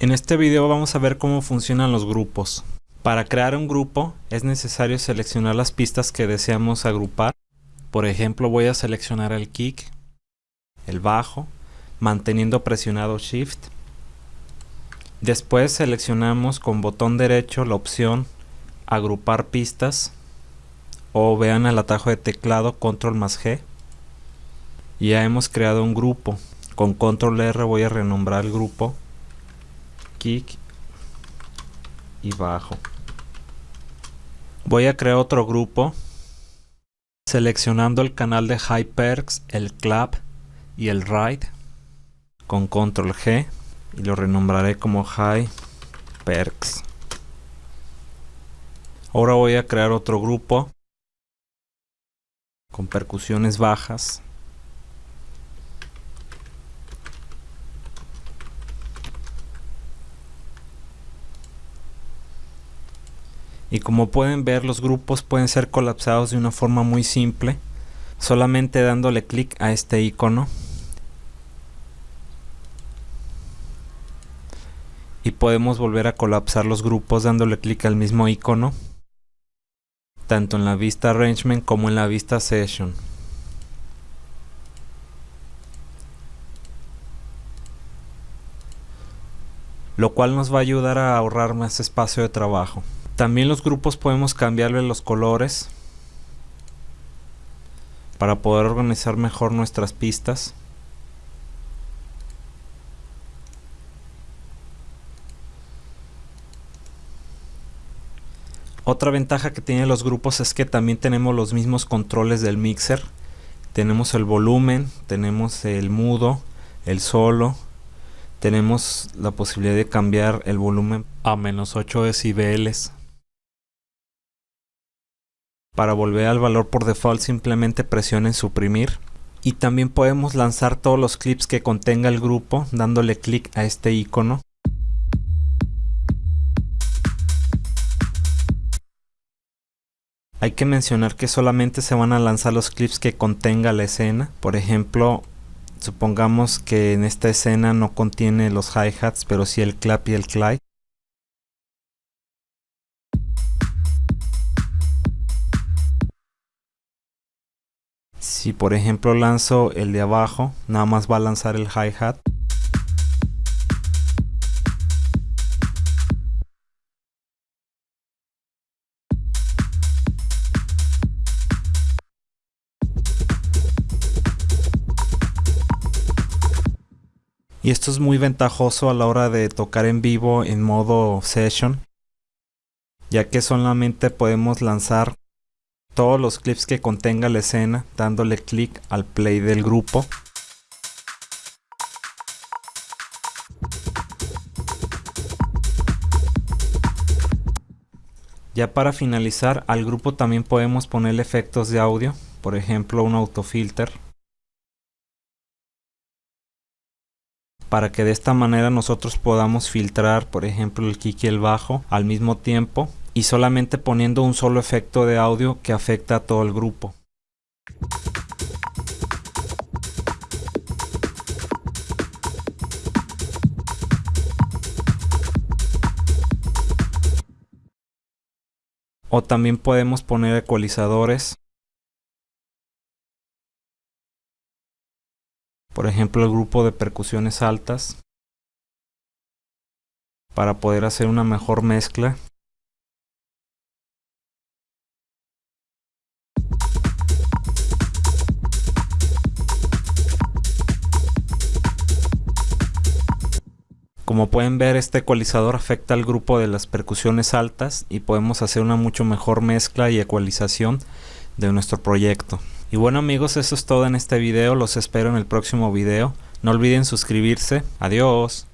En este video vamos a ver cómo funcionan los grupos. Para crear un grupo es necesario seleccionar las pistas que deseamos agrupar. Por ejemplo voy a seleccionar el kick, el bajo, manteniendo presionado shift. Después seleccionamos con botón derecho la opción agrupar pistas o vean el atajo de teclado control más G. Ya hemos creado un grupo. Con control R voy a renombrar el grupo kick y bajo. Voy a crear otro grupo seleccionando el canal de High Perks, el Clap y el Ride con control G y lo renombraré como High Perks. Ahora voy a crear otro grupo con percusiones bajas y como pueden ver los grupos pueden ser colapsados de una forma muy simple solamente dándole clic a este icono. Y podemos volver a colapsar los grupos dándole clic al mismo icono tanto en la vista arrangement como en la vista session. Lo cual nos va a ayudar a ahorrar más espacio de trabajo también los grupos podemos cambiarle los colores para poder organizar mejor nuestras pistas. Otra ventaja que tienen los grupos es que también tenemos los mismos controles del mixer. Tenemos el volumen, tenemos el mudo, el solo, tenemos la posibilidad de cambiar el volumen a menos 8 decibeles. Para volver al valor por default simplemente presionen suprimir. Y también podemos lanzar todos los clips que contenga el grupo dándole clic a este icono. Hay que mencionar que solamente se van a lanzar los clips que contenga la escena. Por ejemplo, supongamos que en esta escena no contiene los hi-hats, pero sí el clap y el clap. Si por ejemplo lanzo el de abajo, nada más va a lanzar el hi-hat. Y esto es muy ventajoso a la hora de tocar en vivo en modo session, ya que solamente podemos lanzar todos los clips que contenga la escena dándole clic al play del grupo. Ya para finalizar al grupo también podemos poner efectos de audio, por ejemplo un autofilter. Para que de esta manera nosotros podamos filtrar por ejemplo el kick y el bajo al mismo tiempo y solamente poniendo un solo efecto de audio que afecta a todo el grupo. O también podemos poner ecualizadores. Por ejemplo el grupo de percusiones altas. Para poder hacer una mejor mezcla Como pueden ver este ecualizador afecta al grupo de las percusiones altas y podemos hacer una mucho mejor mezcla y ecualización de nuestro proyecto. Y bueno amigos eso es todo en este video, los espero en el próximo video. No olviden suscribirse, adiós.